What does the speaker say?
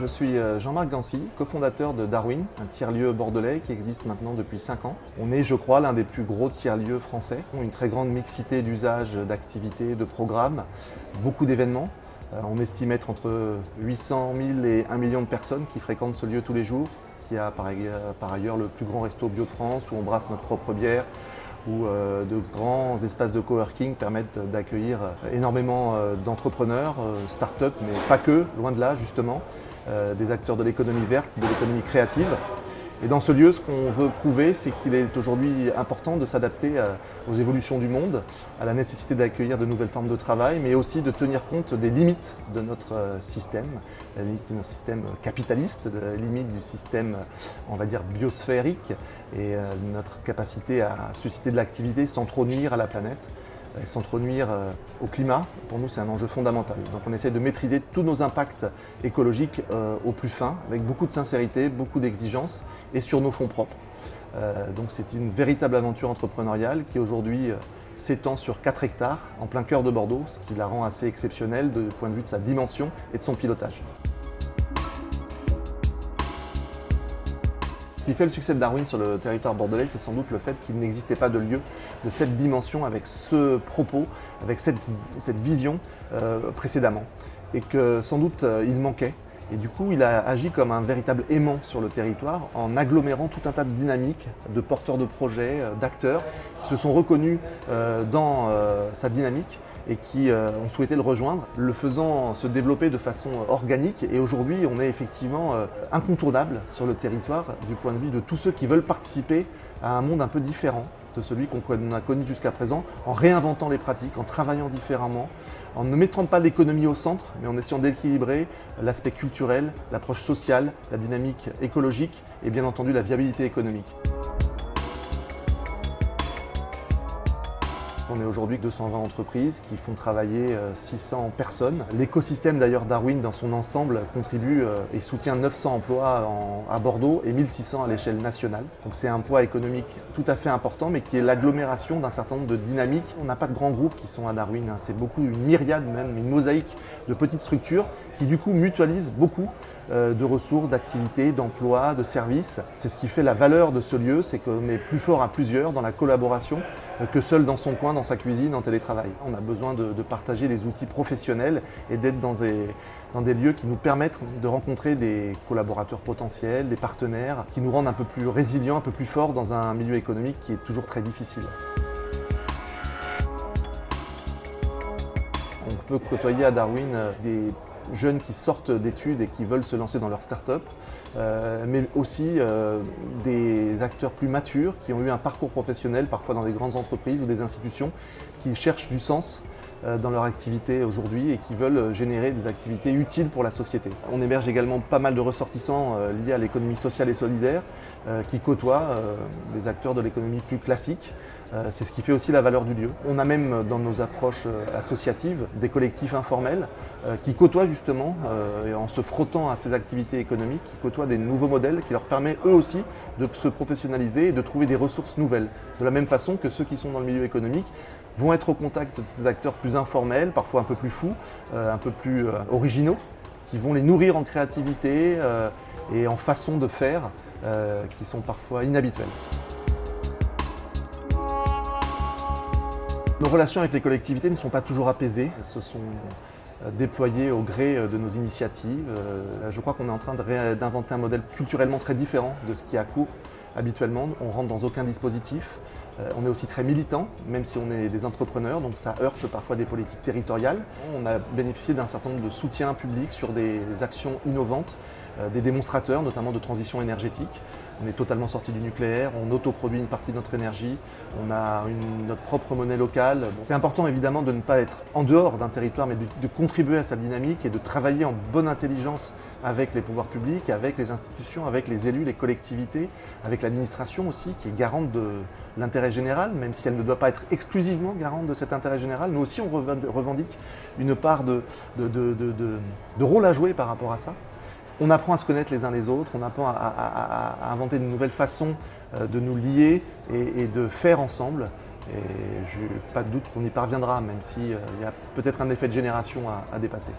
Je suis euh, Jean-Marc Gancy, cofondateur de Darwin, un tiers-lieu bordelais qui existe maintenant depuis 5 ans. On est, je crois, l'un des plus gros tiers-lieux français. On a une très grande mixité d'usages, d'activités, de programmes, beaucoup d'événements. Euh, on estime être entre 800 000 et 1 million de personnes qui fréquentent ce lieu tous les jours, qui a par ailleurs le plus grand resto bio de France où on brasse notre propre bière, où euh, de grands espaces de coworking permettent d'accueillir énormément d'entrepreneurs, start-up, mais pas que, loin de là justement. Euh, des acteurs de l'économie verte, de l'économie créative. Et dans ce lieu, ce qu'on veut prouver, c'est qu'il est aujourd'hui important de s'adapter euh, aux évolutions du monde, à la nécessité d'accueillir de nouvelles formes de travail, mais aussi de tenir compte des limites de notre euh, système, la limite de notre système capitaliste, la limite du système, on va dire, biosphérique, et notre capacité à susciter de l'activité sans trop nuire à la planète sans trop nuire euh, au climat. Pour nous, c'est un enjeu fondamental. Donc on essaie de maîtriser tous nos impacts écologiques euh, au plus fin, avec beaucoup de sincérité, beaucoup d'exigence et sur nos fonds propres. Euh, donc c'est une véritable aventure entrepreneuriale qui aujourd'hui s'étend sur 4 hectares en plein cœur de Bordeaux, ce qui la rend assez exceptionnelle du point de vue de sa dimension et de son pilotage. Ce qui fait le succès de Darwin sur le territoire bordelais, c'est sans doute le fait qu'il n'existait pas de lieu de cette dimension avec ce propos, avec cette, vision euh, précédemment. Et que sans doute euh, il manquait. Et du coup, il a agi comme un véritable aimant sur le territoire en agglomérant tout un tas de dynamiques, de porteurs de projets, euh, d'acteurs qui se sont reconnus dans sa dynamique et qui euh, ont souhaité le rejoindre, le faisant se développer de façon euh, organique. Et aujourd'hui, on est effectivement euh, incontournable sur le territoire du point de vue de tous ceux qui veulent participer à un monde un peu différent de celui qu'on a connu jusqu'à présent, en réinventant les pratiques, en travaillant différemment, en ne mettant pas l'économie au centre, mais en essayant d'équilibrer l'aspect culturel, l'approche sociale, la dynamique écologique et bien entendu la viabilité économique. On est aujourd'hui 220 entreprises qui font travailler 600 euh, personnes. L'écosystème d'ailleurs Darwin dans son ensemble contribue euh, et soutient 900 emplois à Bordeaux et 1600 à l'échelle nationale. Donc c'est un poids économique tout à fait important mais qui est l'agglomération d'un certain nombre de dynamiques. On n'a pas de grands groupes qui sont à Darwin, hein. c'est beaucoup une myriade même, une mosaïque de petites structures qui du coup mutualisent beaucoup euh, de ressources, d'activités, d'emplois, de services. C'est ce qui fait la valeur de ce lieu, c'est qu'on est plus fort à plusieurs dans la collaboration que seul dans son coin, sa cuisine, en télétravail. On a besoin de, partager des outils professionnels et d'être dans des, dans des lieux qui nous permettent de rencontrer des collaborateurs potentiels, des partenaires, qui nous rendent un peu plus résilients, un peu plus forts dans un milieu économique qui est toujours très difficile. On peut côtoyer à Darwin euh, des jeunes qui sortent d'études et qui veulent se lancer dans leur start-up, euh, mais aussi euh, des acteurs plus matures qui ont eu un parcours professionnel, parfois dans des grandes entreprises ou des institutions, qui cherchent du sens dans leur activité aujourd'hui et qui veulent générer des activités utiles pour la société. On héberge également pas mal de ressortissants liés à l'économie sociale et solidaire qui côtoient des acteurs de l'économie plus classique euh, c'est ce qui fait aussi la valeur du lieu. On a même dans nos approches euh, associatives des collectifs informels euh, qui côtoient justement, en se frottant à ces activités économiques, qui côtoient des nouveaux modèles qui leur permettent eux aussi de se professionnaliser et de trouver des ressources nouvelles. De la même façon que ceux qui sont dans le milieu économique vont être au contact de ces acteurs plus informels, parfois un peu plus fous, un peu plus originaux, qui vont les nourrir en créativité et en façon de faire qui sont parfois inhabituelles. Nos relations avec les collectivités ne sont pas toujours apaisées, elles se sont euh, déployées au gré euh, de nos initiatives. Euh, je crois qu'on est en train d'inventer un modèle culturellement très différent de ce qui à court habituellement. On rentre dans aucun dispositif. On est aussi très militant, même si on est des entrepreneurs, donc ça heurte parfois des politiques territoriales. On a bénéficié d'un certain nombre de soutiens publics sur des actions innovantes, des démonstrateurs, notamment de transition énergétique. On est totalement sorti du nucléaire, on autoproduit une partie de notre énergie, on a notre propre monnaie locale. C'est important évidemment de ne pas être en dehors d'un territoire, mais de, contribuer à sa dynamique et de travailler en bonne intelligence avec les pouvoirs publics, avec les institutions, avec les élus, les collectivités, avec l'administration aussi, qui est garante de l'intérêt général, même si elle ne doit pas être exclusivement garante de cet intérêt général. Nous aussi, on revendique une part de, de rôle à jouer par rapport à ça on apprend à se connaître les uns les autres, on apprend à, inventer de nouvelles façons euh, de nous lier et, de faire ensemble. Et je n'ai pas de doute qu'on y parviendra, même s'il euh, y a peut-être un effet de génération à dépasser.